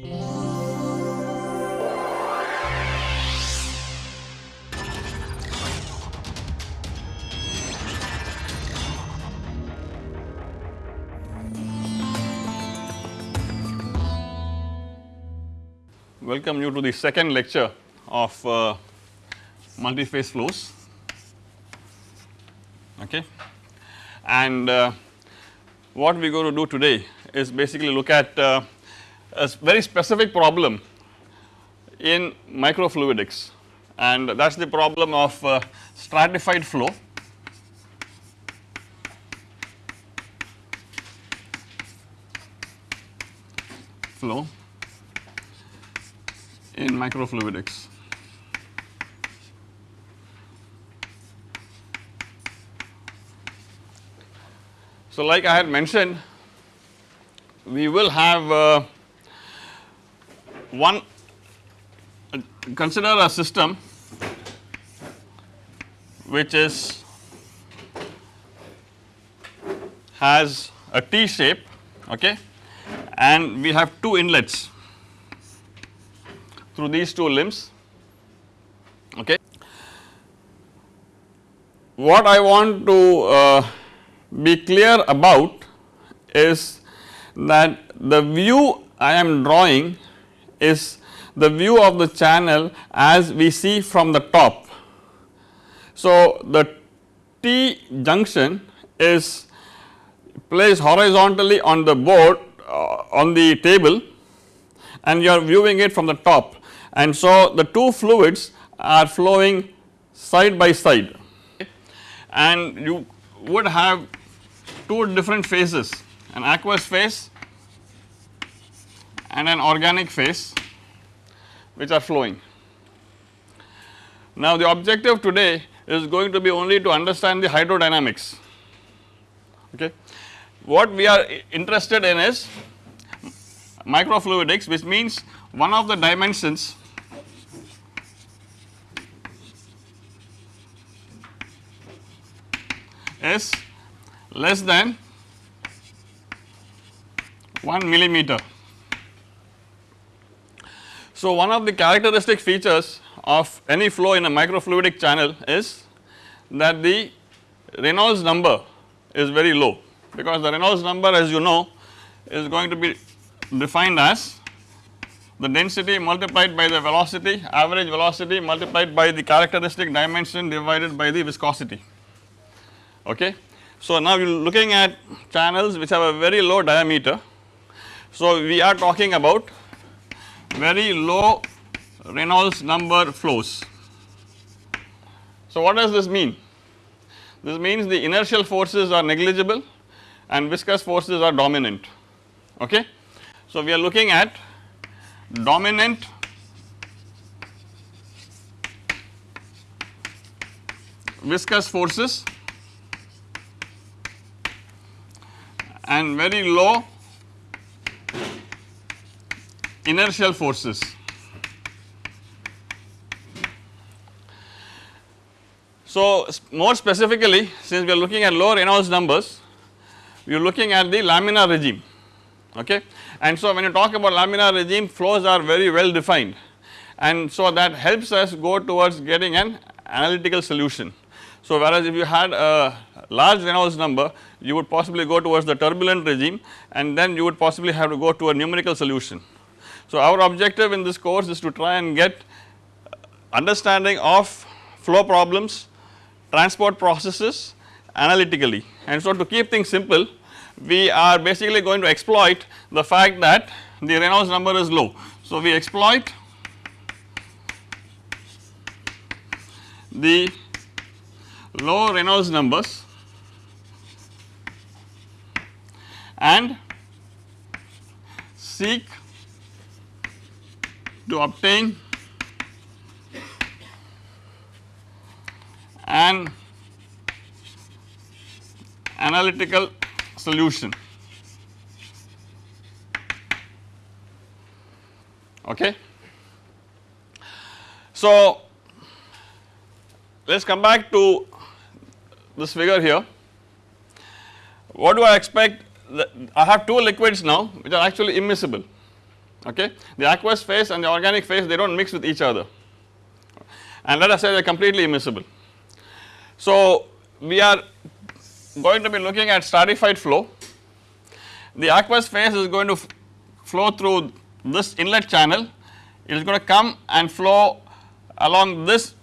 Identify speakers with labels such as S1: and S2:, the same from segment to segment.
S1: Welcome you to the second lecture of uh, multi-phase flows. Okay? And uh, what we are going to do today is basically look at uh, a very specific problem in microfluidics and that is the problem of uh, stratified flow flow in microfluidics. So, like I had mentioned we will have uh, one consider a system which is has a T shape okay and we have two inlets through these two limbs okay. What I want to uh, be clear about is that the view I am drawing is the view of the channel as we see from the top. So, the T junction is placed horizontally on the board uh, on the table and you are viewing it from the top and so the two fluids are flowing side by side and you would have two different phases an aqueous phase and an organic phase which are flowing. Now the objective today is going to be only to understand the hydrodynamics okay. What we are interested in is microfluidics which means one of the dimensions is less than 1 millimeter. So, one of the characteristic features of any flow in a microfluidic channel is that the Reynolds number is very low because the Reynolds number as you know is going to be defined as the density multiplied by the velocity average velocity multiplied by the characteristic dimension divided by the viscosity okay. So, now you are looking at channels which have a very low diameter. So, we are talking about very low Reynolds number flows. So, what does this mean? This means the inertial forces are negligible and viscous forces are dominant okay. So, we are looking at dominant viscous forces and very low inertial forces. So, more specifically since we are looking at lower Reynolds numbers, we are looking at the laminar regime okay. And so, when you talk about laminar regime flows are very well defined and so that helps us go towards getting an analytical solution. So, whereas if you had a large Reynolds number you would possibly go towards the turbulent regime and then you would possibly have to go to a numerical solution. So, our objective in this course is to try and get understanding of flow problems, transport processes analytically and so to keep things simple we are basically going to exploit the fact that the Reynolds number is low. So, we exploit the low Reynolds numbers and seek to obtain an analytical solution. Okay. So, let us come back to this figure here. What do I expect? I have two liquids now which are actually immiscible okay. The aqueous phase and the organic phase they do not mix with each other and let us say they are completely immiscible. So, we are going to be looking at stratified flow. The aqueous phase is going to flow through this inlet channel, it is going to come and flow along this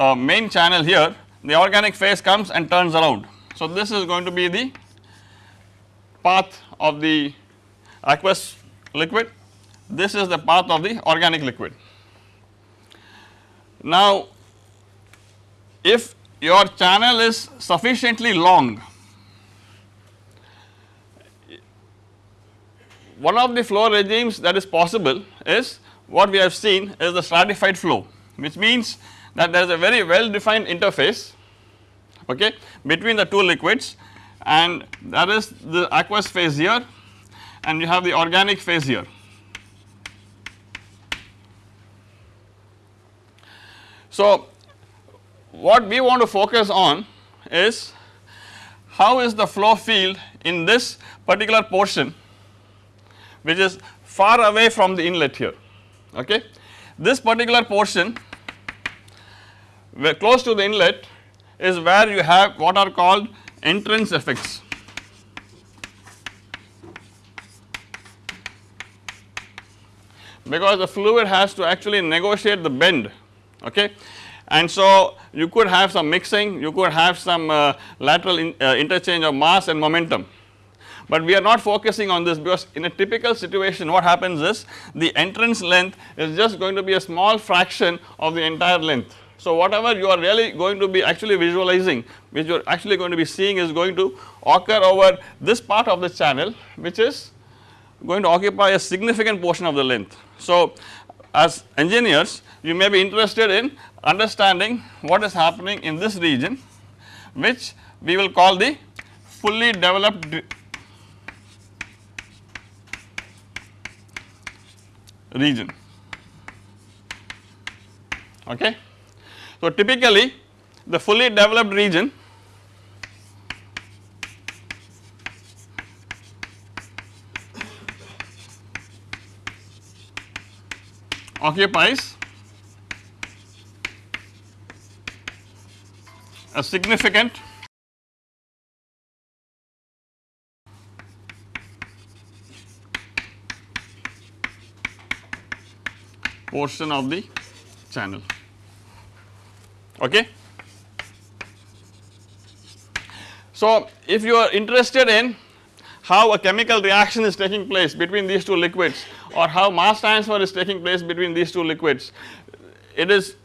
S1: uh, main channel here, the organic phase comes and turns around. So, this is going to be the path of the aqueous liquid, this is the path of the organic liquid. Now, if your channel is sufficiently long, one of the flow regimes that is possible is what we have seen is the stratified flow which means that there is a very well defined interface okay, between the two liquids and that is the aqueous phase here and you have the organic phase here. So, what we want to focus on is how is the flow field in this particular portion which is far away from the inlet here okay. This particular portion where close to the inlet is where you have what are called entrance effects. Because the fluid has to actually negotiate the bend okay and so you could have some mixing, you could have some uh, lateral in, uh, interchange of mass and momentum but we are not focusing on this because in a typical situation what happens is the entrance length is just going to be a small fraction of the entire length. So, whatever you are really going to be actually visualizing which you are actually going to be seeing is going to occur over this part of the channel which is going to occupy a significant portion of the length. So, as engineers you may be interested in understanding what is happening in this region which we will call the fully developed region okay. So typically the fully developed region occupies a significant portion of the channel okay. So if you are interested in how a chemical reaction is taking place between these two liquids or how mass transfer is taking place between these two liquids, it is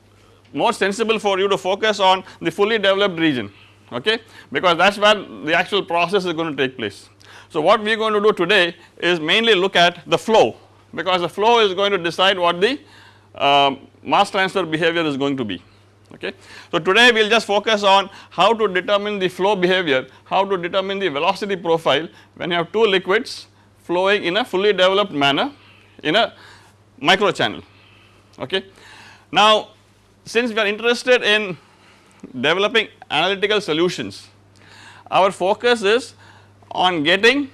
S1: more sensible for you to focus on the fully developed region okay because that is where the actual process is going to take place. So what we are going to do today is mainly look at the flow because the flow is going to decide what the um, mass transfer behavior is going to be okay. So today we will just focus on how to determine the flow behavior, how to determine the velocity profile when you have two liquids flowing in a fully developed manner in a micro channel okay. Now since we are interested in developing analytical solutions, our focus is on getting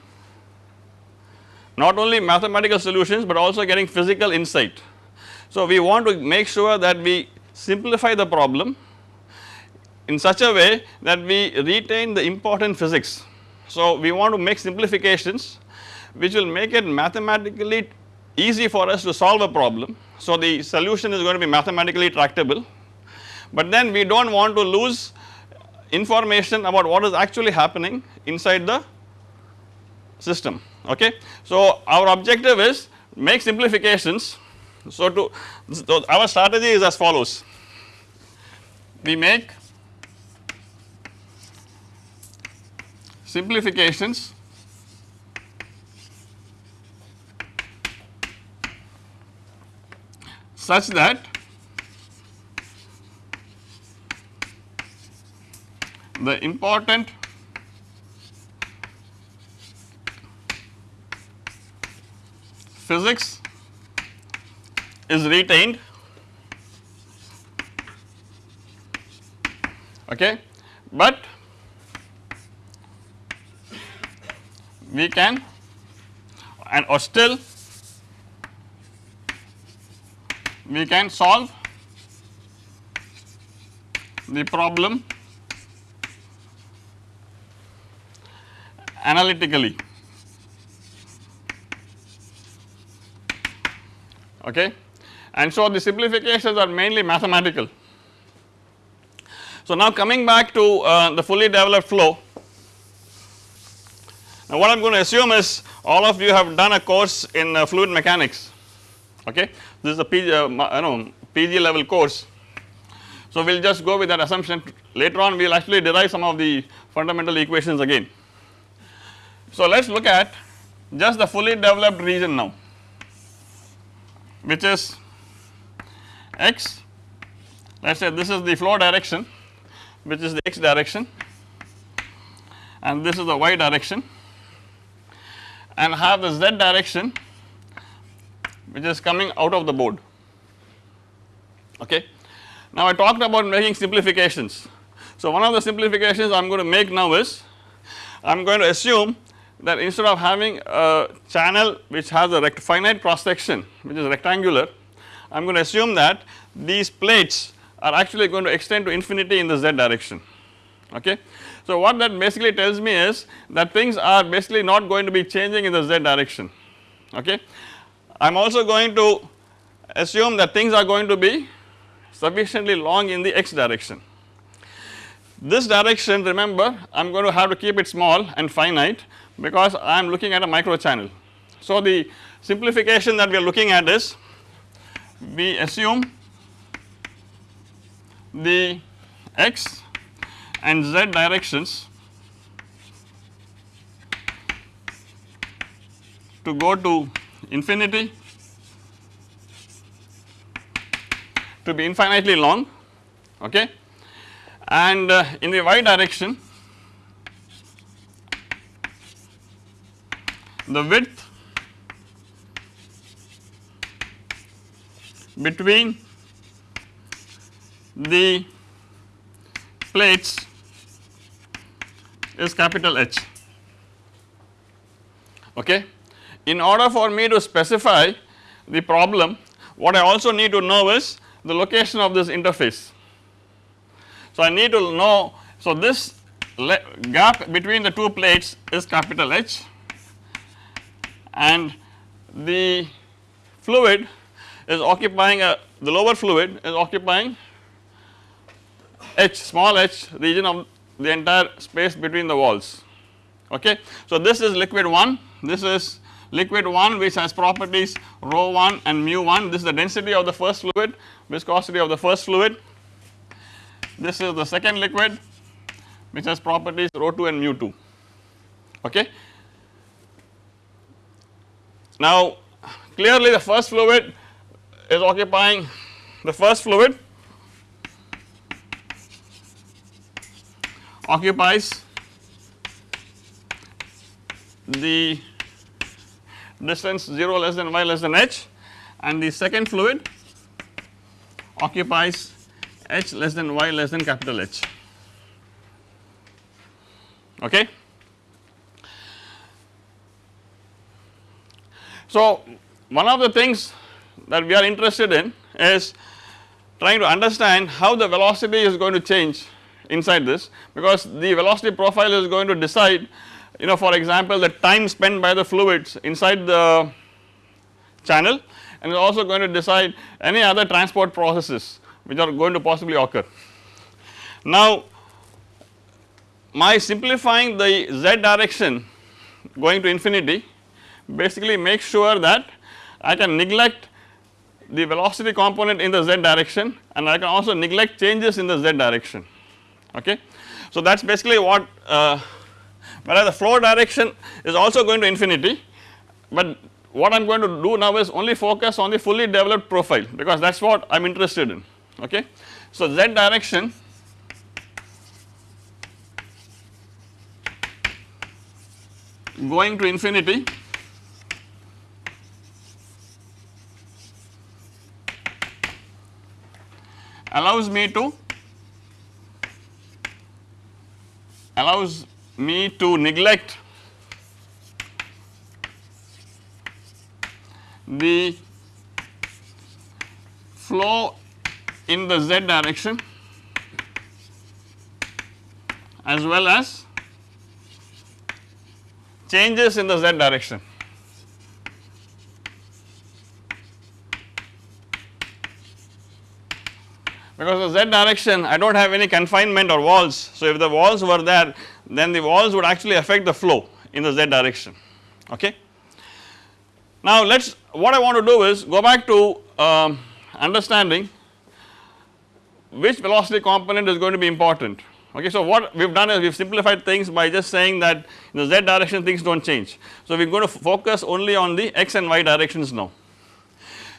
S1: not only mathematical solutions but also getting physical insight so, we want to make sure that we simplify the problem in such a way that we retain the important physics. So, we want to make simplifications which will make it mathematically easy for us to solve a problem. So, the solution is going to be mathematically tractable, but then we do not want to lose information about what is actually happening inside the system okay. So, our objective is make simplifications. So, to so our strategy is as follows. We make simplifications such that the important physics is retained. Okay? But we can and or still we can solve the problem analytically. Okay? And so the simplifications are mainly mathematical. So now coming back to uh, the fully developed flow. Now what I am going to assume is all of you have done a course in uh, fluid mechanics okay this is a PG, uh, know PG level course. So we will just go with that assumption later on we will actually derive some of the fundamental equations again. So let us look at just the fully developed region now which is x let us say this is the flow direction which is the x direction and this is the y direction and have the z direction which is coming out of the board okay. Now I talked about making simplifications. So one of the simplifications I am going to make now is I am going to assume that instead of having a channel which has a finite cross section which is rectangular I am going to assume that these plates are actually going to extend to infinity in the z direction okay. So what that basically tells me is that things are basically not going to be changing in the z direction okay. I am also going to assume that things are going to be sufficiently long in the x direction. This direction remember I am going to have to keep it small and finite because I am looking at a micro channel. So the simplification that we are looking at is we assume the x and z directions to go to infinity to be infinitely long okay and uh, in the y direction the width between the plates is capital H okay. In order for me to specify the problem what I also need to know is the location of this interface. So I need to know so this gap between the two plates is capital H and the fluid is occupying a the lower fluid is occupying h small h region of the entire space between the walls okay. So this is liquid 1 this is liquid 1 which has properties rho 1 and mu 1 this is the density of the first fluid viscosity of the first fluid. This is the second liquid which has properties rho 2 and mu 2 okay. Now clearly the first fluid is occupying the first fluid occupies the distance 0 less than y less than h and the second fluid occupies h less than y less than capital H okay. So one of the things that we are interested in is trying to understand how the velocity is going to change inside this because the velocity profile is going to decide you know for example the time spent by the fluids inside the channel and is also going to decide any other transport processes which are going to possibly occur. Now my simplifying the z direction going to infinity basically makes sure that I can neglect the velocity component in the z direction and I can also neglect changes in the z direction okay. So that is basically what uh, whereas the flow direction is also going to infinity but what I am going to do now is only focus on the fully developed profile because that is what I am interested in okay. So z direction going to infinity allows me to allows me to neglect the flow in the z direction as well as changes in the z direction. Because the z direction I do not have any confinement or walls. So, if the walls were there then the walls would actually affect the flow in the z direction okay. Now let us what I want to do is go back to um, understanding which velocity component is going to be important okay. So what we have done is we have simplified things by just saying that in the z direction things do not change. So we are going to focus only on the x and y directions now.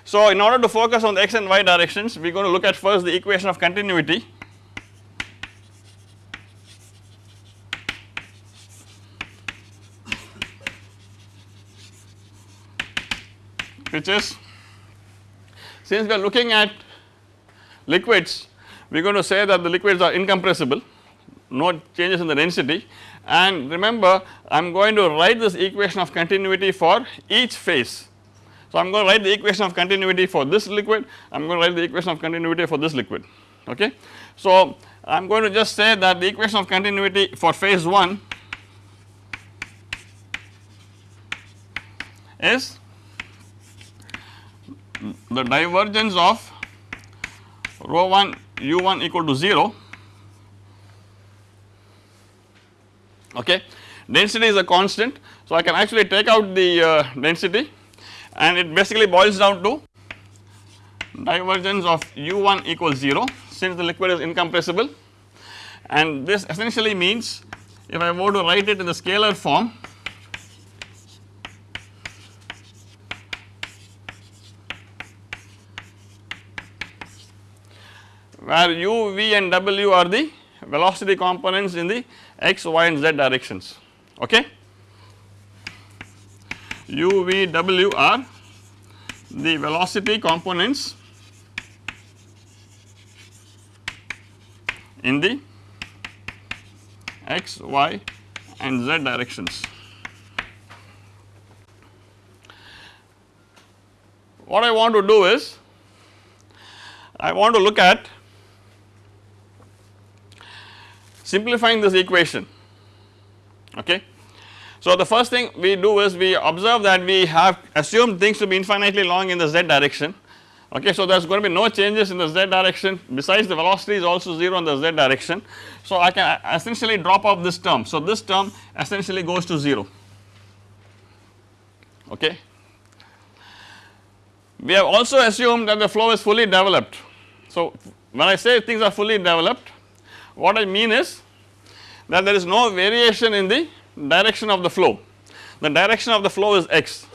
S1: So in order to focus on the x and y directions we are going to look at first the equation of continuity which is since we are looking at liquids we are going to say that the liquids are incompressible no changes in the density and remember I am going to write this equation of continuity for each phase. So I am going to write the equation of continuity for this liquid I am going to write the equation of continuity for this liquid okay. So I am going to just say that the equation of continuity for phase 1 is the divergence of rho 1 u 1 equal to 0 okay. Density is a constant. So I can actually take out the uh, density and it basically boils down to divergence of u1 equals 0 since the liquid is incompressible. And this essentially means if I were to write it in the scalar form where u, v and w are the velocity components in the x, y and z directions okay. u, v, w are the velocity components in the x, y and z directions. What I want to do is I want to look at simplifying this equation okay. So the first thing we do is we observe that we have assumed things to be infinitely long in the z direction okay. So there is going to be no changes in the z direction besides the velocity is also 0 in the z direction. So I can essentially drop off this term. So this term essentially goes to 0 okay. We have also assumed that the flow is fully developed. So when I say things are fully developed what I mean is that there is no variation in the direction of the flow, the direction of the flow is x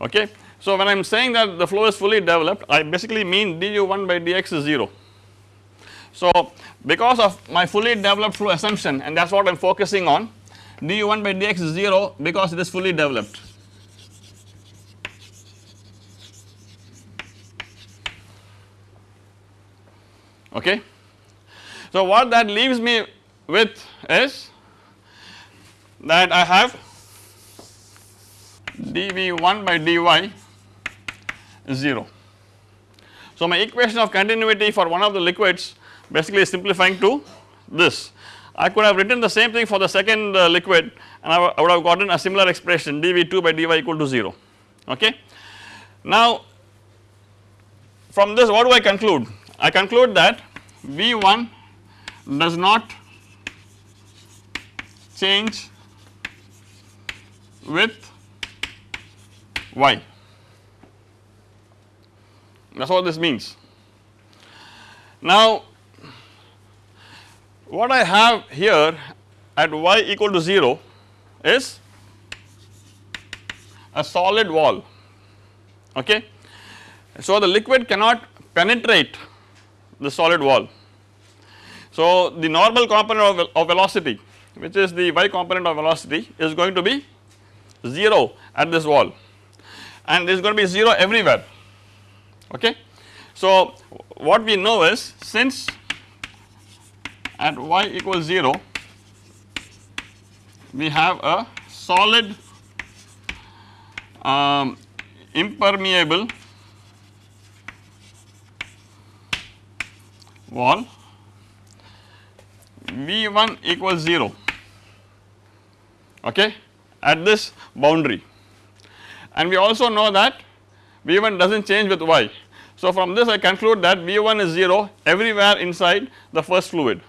S1: okay. So when I am saying that the flow is fully developed I basically mean du1 by dx is 0. So because of my fully developed flow assumption and that is what I am focusing on du1 by dx is 0 because it is fully developed. Okay. So, what that leaves me with is that I have dV1 by dy is 0. So, my equation of continuity for one of the liquids basically is simplifying to this. I could have written the same thing for the second uh, liquid and I, I would have gotten a similar expression dV2 by dy equal to 0 okay. Now from this what do I conclude? I conclude that V1 does not change with y that is what this means. Now what I have here at y equal to 0 is a solid wall okay. So the liquid cannot penetrate the solid wall so, the normal component of, of velocity which is the y component of velocity is going to be 0 at this wall. And is going to be 0 everywhere. Okay. So, what we know is since at y equals 0 we have a solid um, impermeable wall V1 equals 0 okay at this boundary and we also know that V1 does not change with y. So, from this I conclude that V1 is 0 everywhere inside the first fluid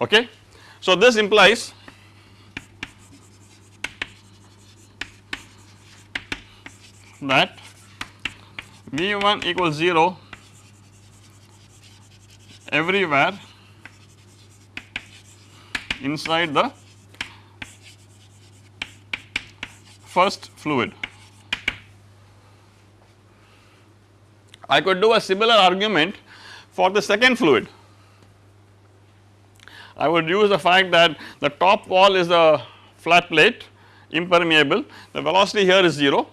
S1: okay. So, this implies that V1 equals 0 everywhere inside the first fluid. I could do a similar argument for the second fluid. I would use the fact that the top wall is a flat plate impermeable, the velocity here is 0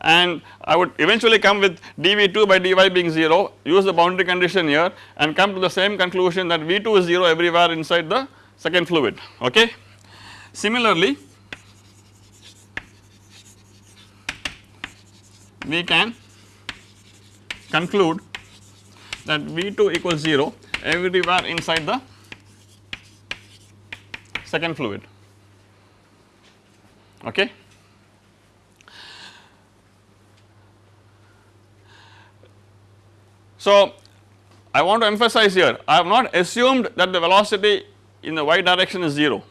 S1: and I would eventually come with dV2 by dy being 0 use the boundary condition here and come to the same conclusion that V2 is 0 everywhere inside the second fluid okay. Similarly we can conclude that V2 equals 0 everywhere inside the second fluid okay. So, I want to emphasize here I have not assumed that the velocity in the y direction is 0,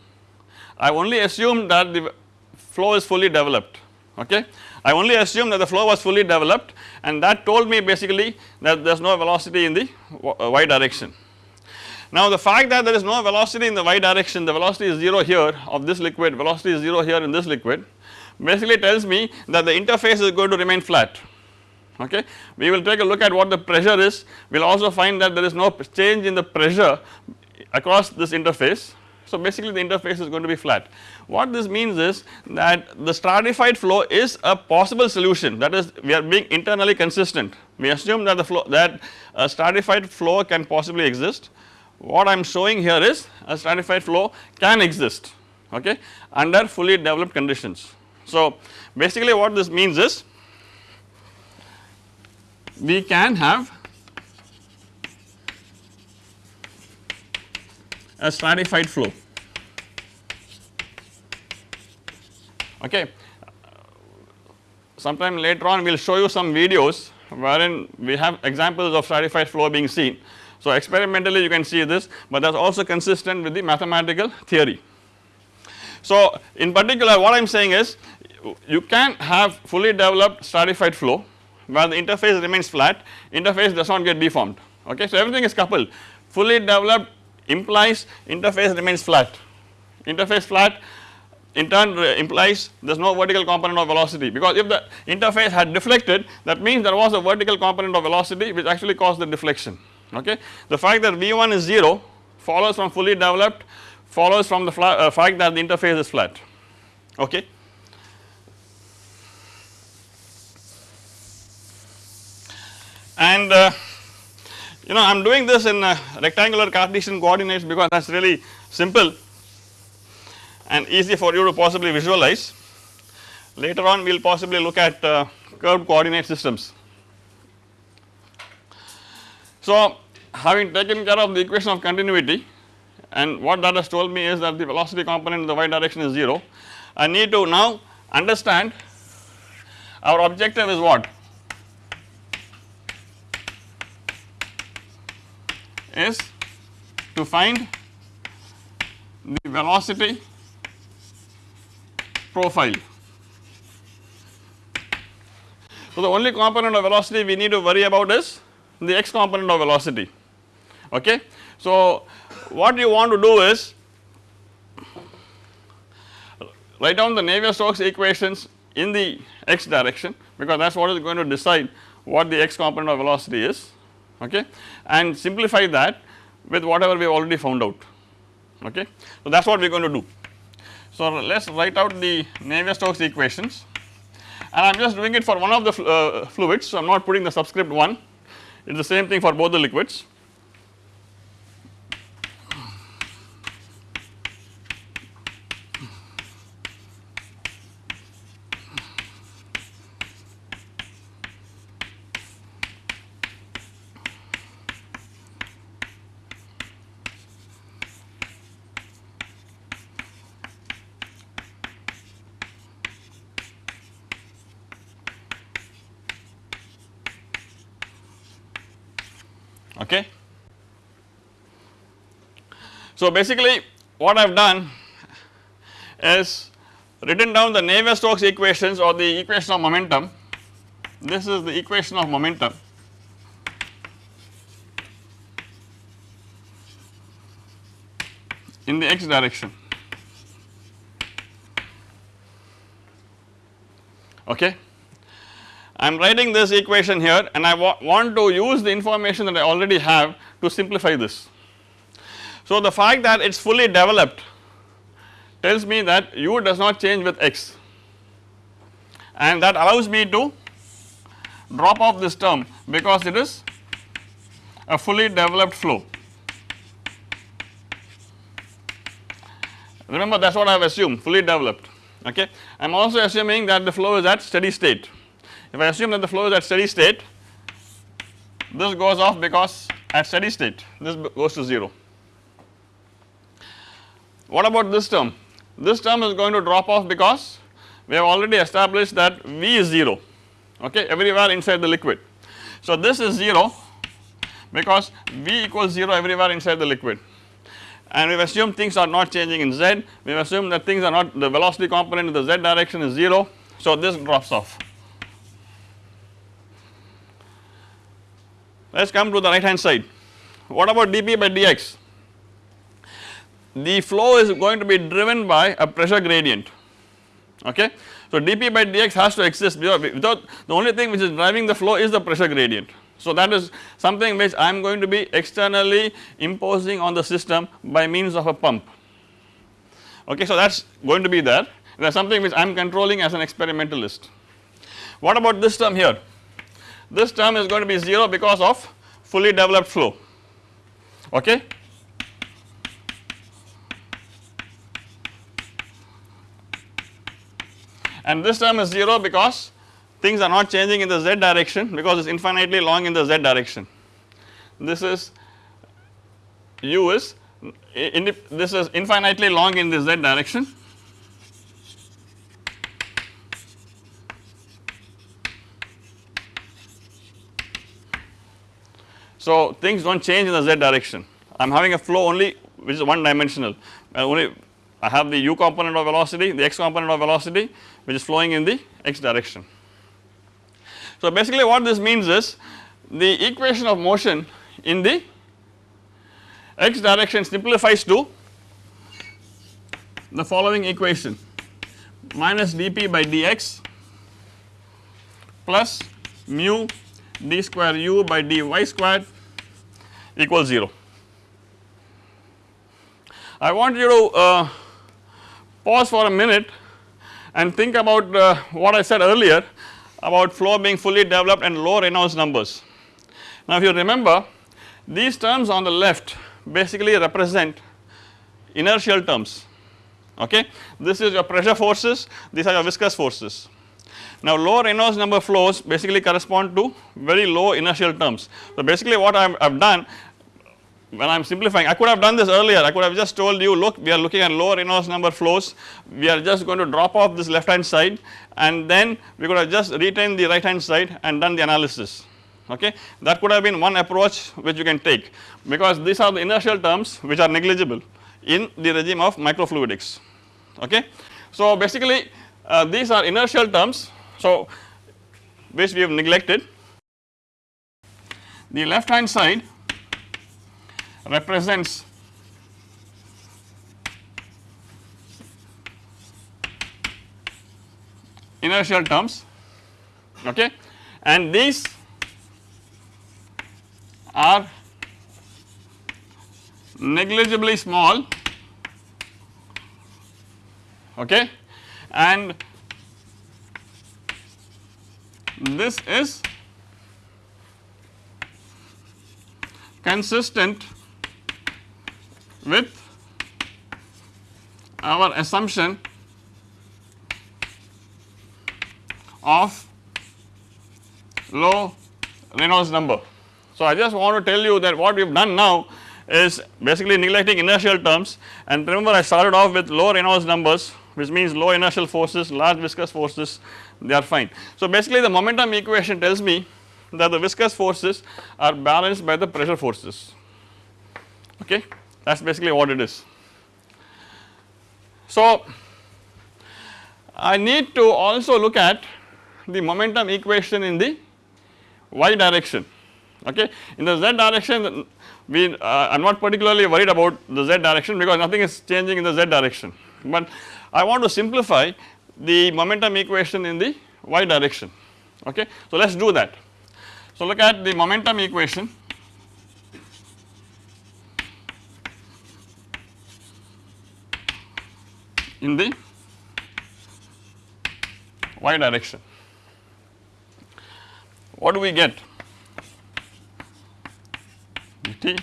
S1: I only assumed that the flow is fully developed okay. I only assumed that the flow was fully developed and that told me basically that there is no velocity in the y direction. Now the fact that there is no velocity in the y direction the velocity is 0 here of this liquid velocity is 0 here in this liquid basically tells me that the interface is going to remain flat okay. We will take a look at what the pressure is, we will also find that there is no change in the pressure across this interface. So basically the interface is going to be flat. What this means is that the stratified flow is a possible solution that is we are being internally consistent. We assume that the flow that a stratified flow can possibly exist. What I am showing here is a stratified flow can exist okay under fully developed conditions. So basically what this means is we can have a stratified flow okay. Sometime later on we will show you some videos wherein we have examples of stratified flow being seen. So experimentally you can see this but that is also consistent with the mathematical theory. So in particular what I am saying is you can have fully developed stratified flow where the interface remains flat, interface does not get deformed okay. So everything is coupled fully developed implies interface remains flat, interface flat in turn implies there is no vertical component of velocity because if the interface had deflected that means there was a vertical component of velocity which actually caused the deflection okay. The fact that V1 is 0 follows from fully developed follows from the uh, fact that the interface is flat okay. And uh, you know I am doing this in uh, rectangular Cartesian coordinates because that is really simple and easy for you to possibly visualize. Later on we will possibly look at uh, curved coordinate systems. So having taken care of the equation of continuity and what that has told me is that the velocity component in the y direction is 0, I need to now understand our objective is what is to find the velocity profile. So, the only component of velocity we need to worry about is the x component of velocity okay. So, what you want to do is write down the Navier-Stokes equations in the x direction because that is what is going to decide what the x component of velocity is okay and simplify that with whatever we have already found out okay. So that is what we are going to do. So let us write out the Navier-Stokes equations and I am just doing it for one of the uh, fluids so I am not putting the subscript 1 it is the same thing for both the liquids. okay. So basically what I have done is written down the Navier-Stokes equations or the equation of momentum. This is the equation of momentum in the x direction. Okay. I am writing this equation here and I wa want to use the information that I already have to simplify this. So, the fact that it is fully developed tells me that u does not change with x and that allows me to drop off this term because it is a fully developed flow. Remember that is what I have assumed fully developed okay. I am also assuming that the flow is at steady state. If I assume that the flow is at steady state this goes off because at steady state this goes to 0. What about this term? This term is going to drop off because we have already established that V is 0 okay everywhere inside the liquid. So this is 0 because V equals 0 everywhere inside the liquid and we have assumed things are not changing in z, we have assumed that things are not the velocity component in the z direction is 0. So this drops off. Let us come to the right hand side. What about dP by dx? The flow is going to be driven by a pressure gradient okay. So dP by dx has to exist without the only thing which is driving the flow is the pressure gradient. So that is something which I am going to be externally imposing on the system by means of a pump okay. So that is going to be there that is something which I am controlling as an experimentalist. What about this term here? This term is going to be 0 because of fully developed flow okay. And this term is 0 because things are not changing in the z direction because it is infinitely long in the z direction. This is u is this is infinitely long in the z direction. So things do not change in the z direction. I am having a flow only which is one dimensional. Uh, only I have the u component of velocity the x component of velocity which is flowing in the x direction. So basically what this means is the equation of motion in the x direction simplifies to the following equation minus dp by dx plus mu d square u by dy squared equals 0. I want you to uh, pause for a minute and think about uh, what I said earlier about flow being fully developed and low Reynolds numbers. Now if you remember these terms on the left basically represent inertial terms okay. This is your pressure forces, these are your viscous forces. Now low Reynolds number flows basically correspond to very low inertial terms. So basically what I have done when I am simplifying I could have done this earlier. I could have just told you look we are looking at low Reynolds number flows. We are just going to drop off this left hand side and then we could have just retained the right hand side and done the analysis. Okay? That could have been one approach which you can take because these are the inertial terms which are negligible in the regime of microfluidics. Okay. So basically uh, these are inertial terms so which we have neglected. The left hand side represents. Inertial terms. Okay? And these are negligibly small. Okay? And this is consistent with our assumption of low Reynolds number. So, I just want to tell you that what we have done now is basically neglecting inertial terms and remember I started off with low Reynolds numbers which means low inertial forces, large viscous forces they are fine. So, basically the momentum equation tells me that the viscous forces are balanced by the pressure forces okay that is basically what it is. So, I need to also look at the momentum equation in the y direction okay. In the z direction we uh, I am not particularly worried about the z direction because nothing is changing in the z direction, but I want to simplify the momentum equation in the y direction okay. So, let us do that. So, look at the momentum equation in the y direction. What do we get? dt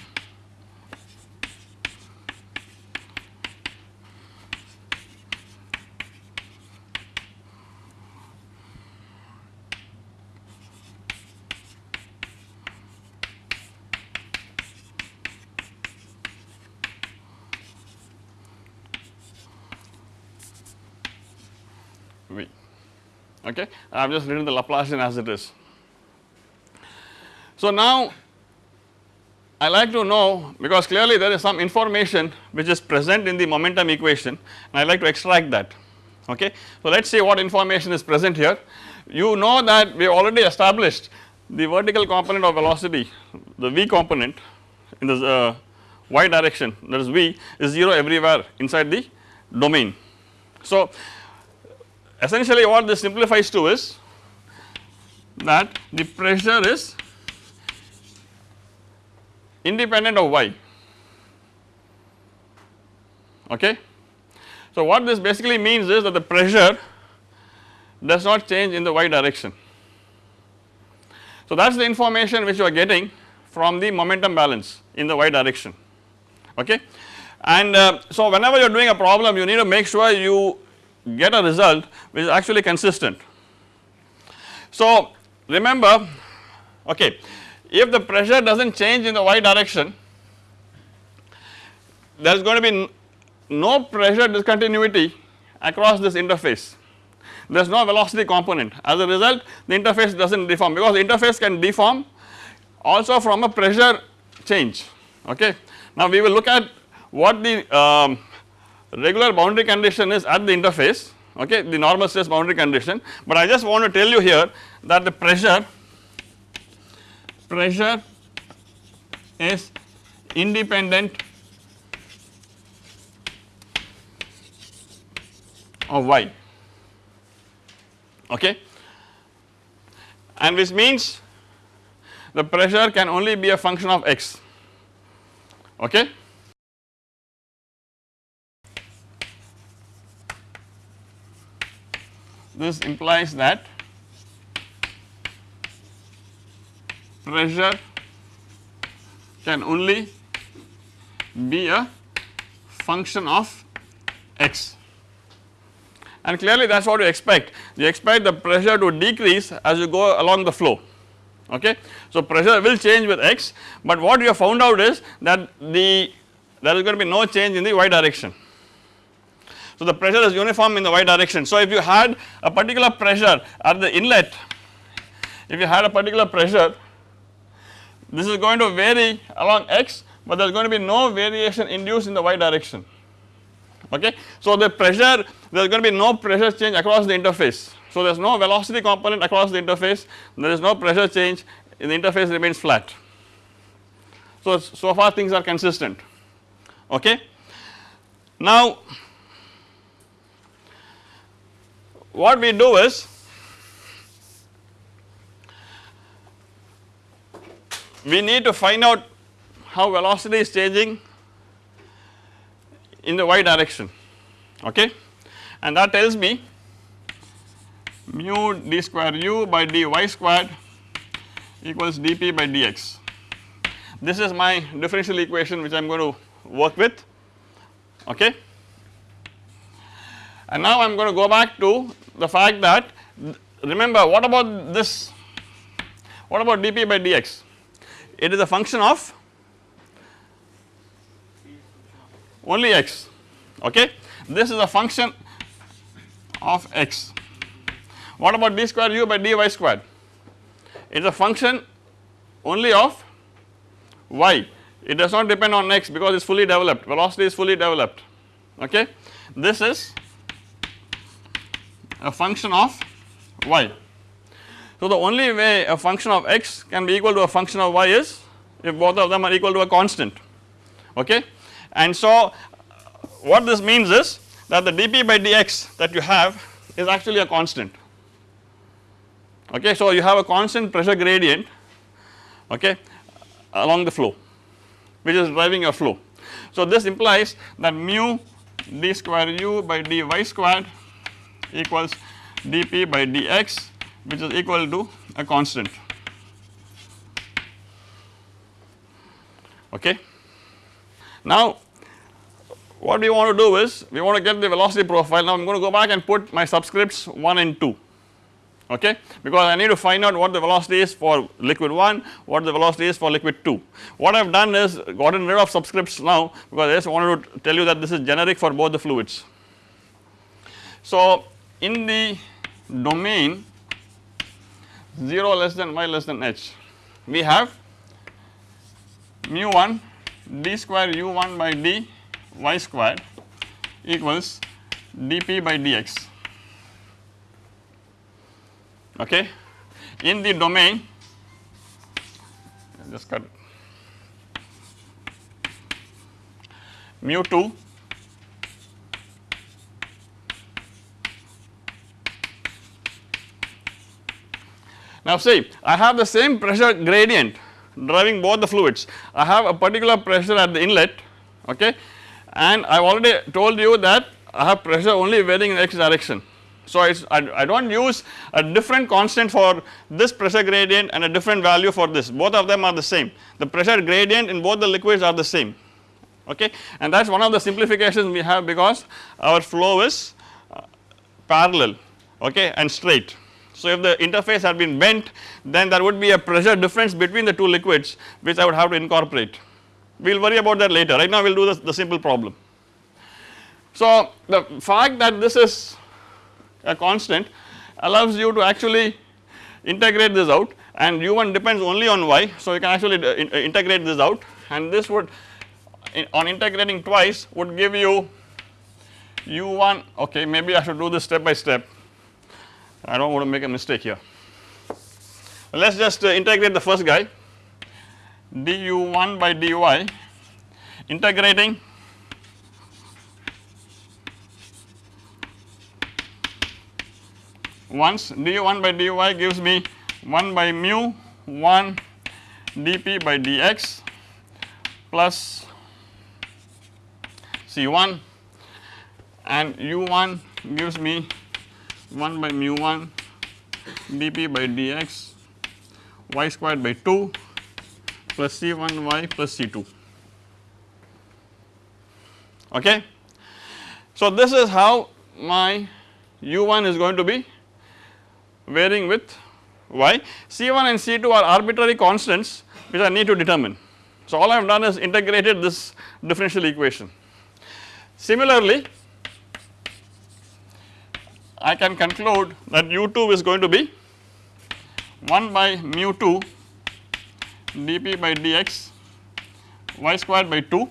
S1: okay I have just written the Laplacian as it is. So now I like to know because clearly there is some information which is present in the momentum equation and I like to extract that okay. So let us see what information is present here. You know that we have already established the vertical component of velocity the v component in the uh, y direction that is v is 0 everywhere inside the domain. So essentially what this simplifies to is that the pressure is independent of y okay. So what this basically means is that the pressure does not change in the y direction. So that is the information which you are getting from the momentum balance in the y direction okay. And uh, so whenever you are doing a problem you need to make sure you get a result which is actually consistent. So remember okay if the pressure does not change in the y direction there is going to be no pressure discontinuity across this interface there is no velocity component as a result the interface does not deform because the interface can deform also from a pressure change okay. Now we will look at what the um, regular boundary condition is at the interface okay? The normal stress boundary condition. But I just want to tell you here that the pressure pressure is independent of y okay? And which means the pressure can only be a function of x okay. This implies that pressure can only be a function of x and clearly that is what you expect you expect the pressure to decrease as you go along the flow okay. So pressure will change with x but what you have found out is that the there is going to be no change in the y direction. So the pressure is uniform in the y direction so if you had a particular pressure at the inlet if you had a particular pressure this is going to vary along x but there is going to be no variation induced in the y direction okay. So the pressure there is going to be no pressure change across the interface so there is no velocity component across the interface there is no pressure change the interface remains flat. So, so far things are consistent okay. Now what we do is we need to find out how velocity is changing in the y direction okay and that tells me mu d square u by dy squared equals dp by dx. This is my differential equation which I am going to work with okay. And now I am going to go back to the fact that remember what about this? What about dp by dx? It is a function of only x okay? This is a function of x. What about d square u by dy squared? It is a function only of y. It does not depend on x because it is fully developed. Velocity is fully developed okay. This is a function of y. So, the only way a function of x can be equal to a function of y is if both of them are equal to a constant okay. And so, what this means is that the dp by dx that you have is actually a constant okay. So, you have a constant pressure gradient okay along the flow which is driving your flow. So, this implies that mu d square u by dy squared equals dp by dx which is equal to a constant okay. Now what we want to do is we want to get the velocity profile now I am going to go back and put my subscripts 1 and 2 okay because I need to find out what the velocity is for liquid 1 what the velocity is for liquid 2. What I have done is gotten rid of subscripts now because I just wanted to tell you that this is generic for both the fluids. So in the domain 0 less than y less than h. We have mu 1 d square u1 by d y square equals dp by dx. Okay. In the domain just cut. mu 2 Now see I have the same pressure gradient driving both the fluids. I have a particular pressure at the inlet okay? And I have already told you that I have pressure only varying in x direction. So, I, I do not use a different constant for this pressure gradient and a different value for this. Both of them are the same. The pressure gradient in both the liquids are the same okay? And that is one of the simplifications we have because our flow is uh, parallel okay and straight. So, if the interface had been bent then there would be a pressure difference between the two liquids which I would have to incorporate we will worry about that later right now we will do the, the simple problem. So, the fact that this is a constant allows you to actually integrate this out and u1 depends only on y. So, you can actually uh, uh, integrate this out and this would on integrating twice would give you u1 okay maybe I should do this step by step I do not want to make a mistake here. Let us just uh, integrate the first guy. Du1 by dy integrating. Once du1 by dy gives me 1 by mu 1 dp by dx plus C1 and u1 gives me 1 by mu 1 dp by dx y squared by 2 plus C1y plus C2 okay. So, this is how my u1 is going to be varying with y. C1 and C2 are arbitrary constants which I need to determine. So, all I have done is integrated this differential equation. Similarly, I can conclude that u2 is going to be 1 by mu 2 dp by dx y squared by 2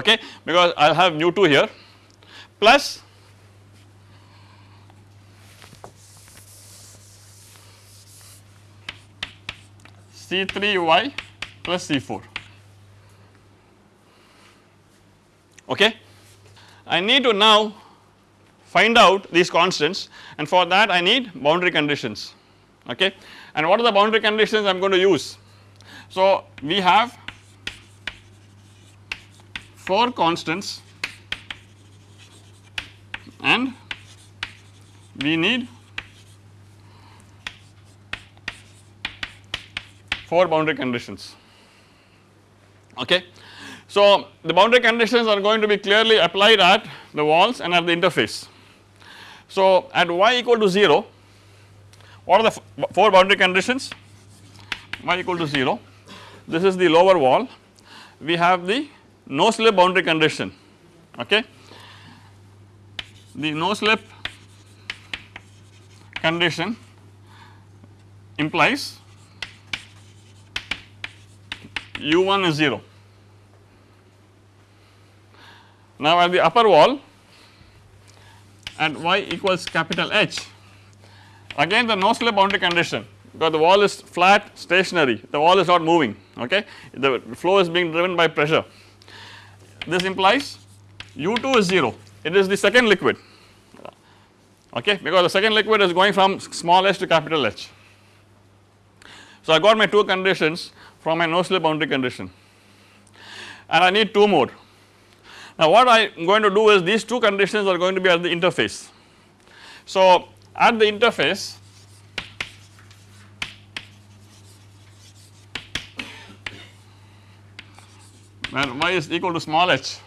S1: okay because I will have mu 2 here plus C3y plus C4 okay. I need to now find out these constants and for that I need boundary conditions okay and what are the boundary conditions I am going to use. So we have 4 constants and we need 4 boundary conditions okay. So the boundary conditions are going to be clearly applied at the walls and at the interface. So at y equal to 0 what are the 4 boundary conditions? y equal to 0 this is the lower wall. We have the no slip boundary condition. Okay? The no slip condition implies u 1 is 0. Now, at the upper wall at y equals capital H again the no slip boundary condition because the wall is flat stationary the wall is not moving okay the flow is being driven by pressure. This implies u2 is 0 it is the second liquid okay because the second liquid is going from small h to capital H. So, I got my two conditions from my no slip boundary condition and I need two more. Now, what I am going to do is these two conditions are going to be at the interface. So, at the interface where y is equal to small h.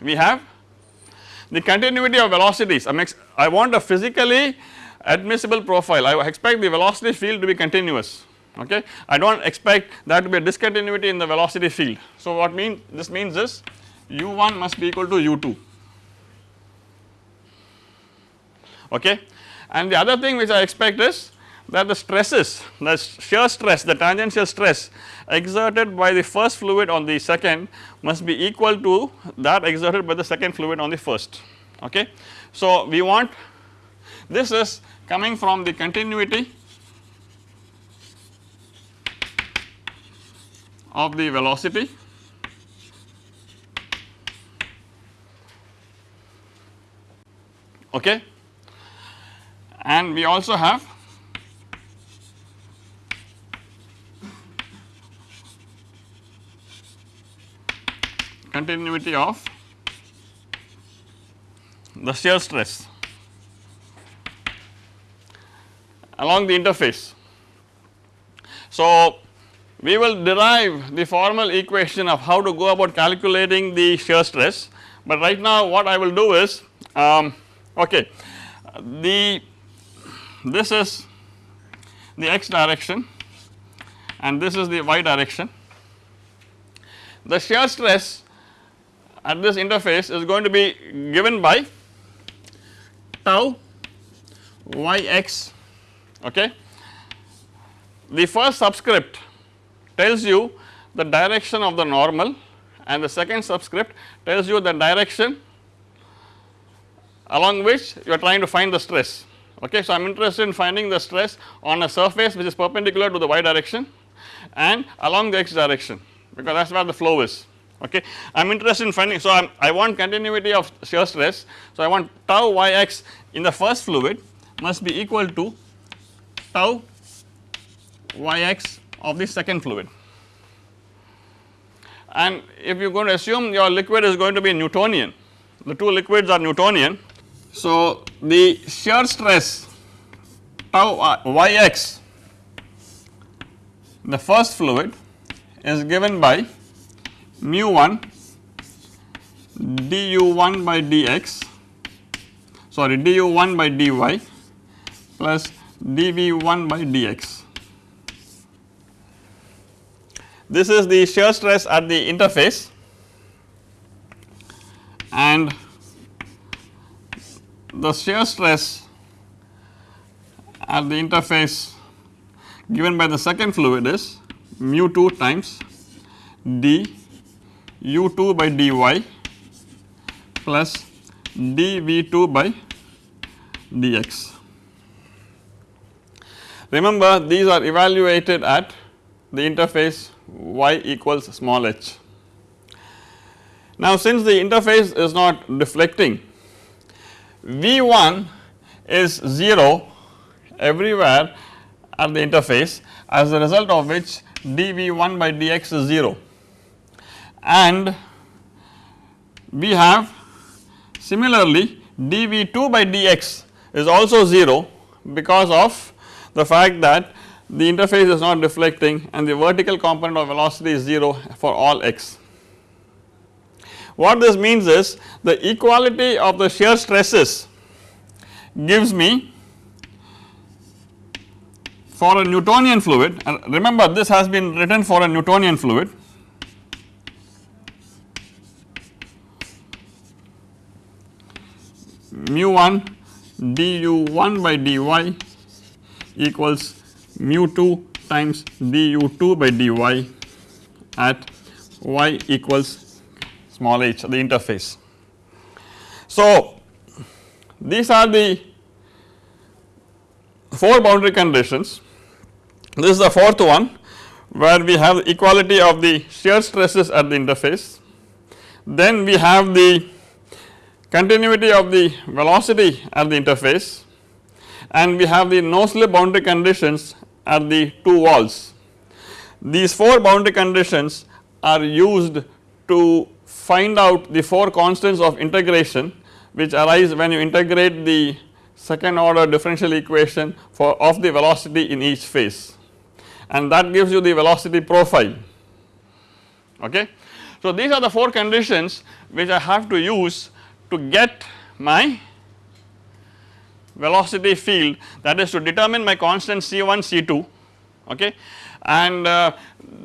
S1: We have the continuity of velocities I, I want a physically admissible profile. I expect the velocity field to be continuous okay I do not expect that to be a discontinuity in the velocity field. So, what mean this means is u1 must be equal to u2 okay and the other thing which I expect is that the stresses the shear stress the tangential stress exerted by the first fluid on the second must be equal to that exerted by the second fluid on the first okay. So, we want this is coming from the continuity of the velocity okay and we also have continuity of the shear stress along the interface. So, we will derive the formal equation of how to go about calculating the shear stress, but right now what I will do is um, okay the this is the x direction and this is the y direction. The shear stress at this interface is going to be given by tau yx okay. The first subscript tells you the direction of the normal and the second subscript tells you the direction along which you are trying to find the stress okay. So, I am interested in finding the stress on a surface which is perpendicular to the y direction and along the x direction because that is where the flow is okay. I am interested in finding so I'm, I want continuity of shear stress. So, I want tau yx in the first fluid must be equal to tau yx of the second fluid. And if you are going to assume your liquid is going to be Newtonian, the two liquids are Newtonian. So, the shear stress tau yx the first fluid is given by mu 1 du1 by dx sorry du1 by dy plus dv1 by dx. This is the shear stress at the interface and the shear stress at the interface given by the second fluid is mu 2 times d u2 by dy plus dv2 by dx. Remember these are evaluated at the interface y equals small h. Now since the interface is not deflecting V1 is 0 everywhere at the interface as a result of which dV1 by dx is 0 and we have similarly dV2 by dx is also 0 because of the fact that the interface is not deflecting and the vertical component of velocity is 0 for all x. What this means is the equality of the shear stresses gives me for a Newtonian fluid and remember this has been written for a Newtonian fluid mu 1 du 1 by dy equals mu 2 times du2 by dy at y equals small h the interface. So, these are the 4 boundary conditions. This is the fourth one where we have equality of the shear stresses at the interface. Then we have the continuity of the velocity at the interface and we have the no slip boundary conditions at the two walls. These 4 boundary conditions are used to find out the 4 constants of integration which arise when you integrate the second order differential equation for of the velocity in each phase and that gives you the velocity profile okay. So these are the 4 conditions which I have to use to get my velocity field that is to determine my constant C1 C2 okay and uh,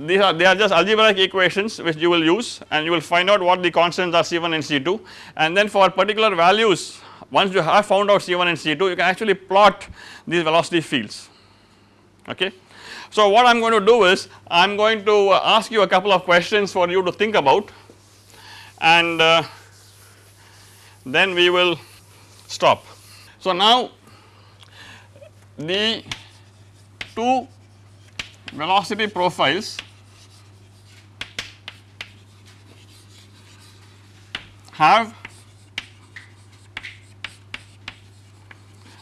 S1: these are they are just algebraic equations which you will use and you will find out what the constants are C1 and C2 and then for particular values once you have found out C1 and C2 you can actually plot these velocity fields okay. So what I am going to do is I am going to uh, ask you a couple of questions for you to think about and uh, then we will stop. So now the two velocity profiles have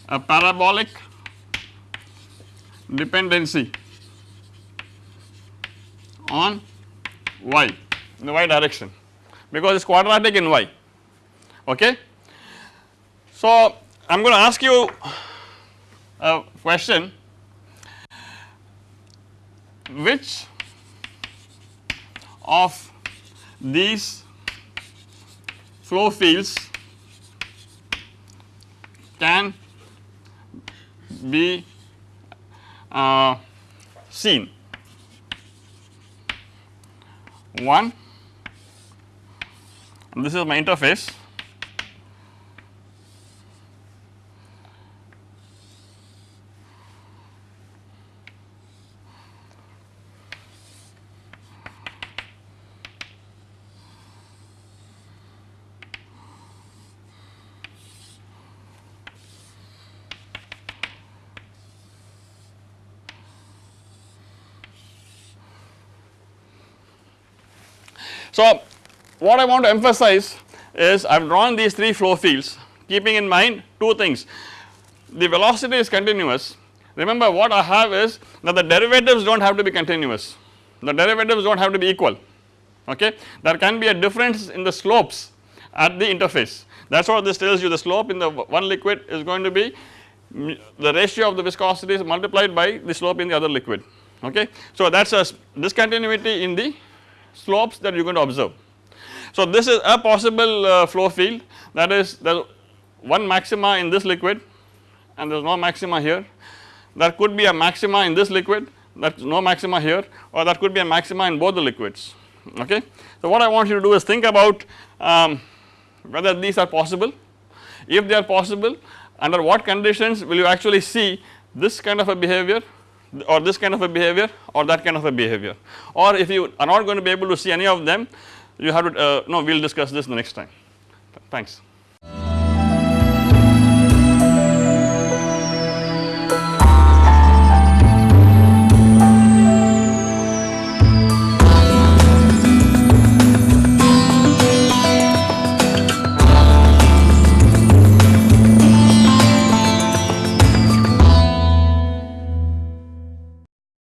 S1: a parabolic dependency on y in the y direction because it is quadratic in y okay. So I am going to ask you a question which of these flow fields can be uh, seen. One, this is my interface So, what I want to emphasize is I have drawn these 3 flow fields keeping in mind 2 things. The velocity is continuous remember what I have is that the derivatives do not have to be continuous the derivatives do not have to be equal okay. There can be a difference in the slopes at the interface that is what this tells you the slope in the one liquid is going to be the ratio of the viscosity is multiplied by the slope in the other liquid okay. So that is a discontinuity in the slopes that you are going to observe. So this is a possible uh, flow field that is there one maxima in this liquid and there is no maxima here. There could be a maxima in this liquid that is no maxima here or that could be a maxima in both the liquids okay. So what I want you to do is think about um, whether these are possible if they are possible under what conditions will you actually see this kind of a behavior or this kind of a behavior or that kind of a behavior or if you are not going to be able to see any of them you have to uh, no we will discuss this the next time thanks.